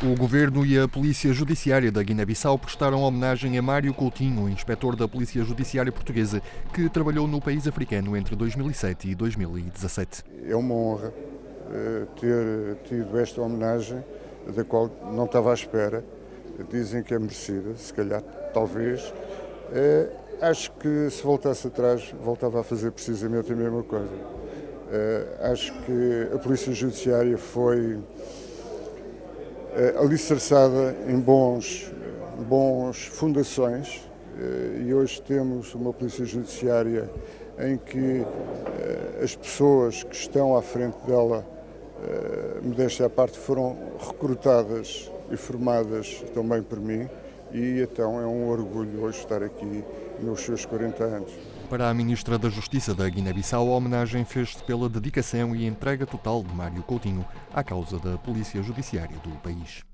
O Governo e a Polícia Judiciária da Guiné-Bissau prestaram homenagem a Mário Coutinho, inspetor da Polícia Judiciária Portuguesa, que trabalhou no país africano entre 2007 e 2017. É uma honra uh, ter tido esta homenagem, da qual não estava à espera. Dizem que é merecida, se calhar, talvez. Uh, acho que se voltasse atrás, voltava a fazer precisamente a mesma coisa. Uh, acho que a Polícia Judiciária foi eh, alicerçada em bons, bons fundações eh, e hoje temos uma polícia judiciária em que eh, as pessoas que estão à frente dela, modéstia à parte, foram recrutadas e formadas também por mim e então é um orgulho hoje estar aqui nos seus 40 anos. Para a Ministra da Justiça da Guiné-Bissau, a homenagem fez-se pela dedicação e entrega total de Mário Coutinho à causa da Polícia Judiciária do país.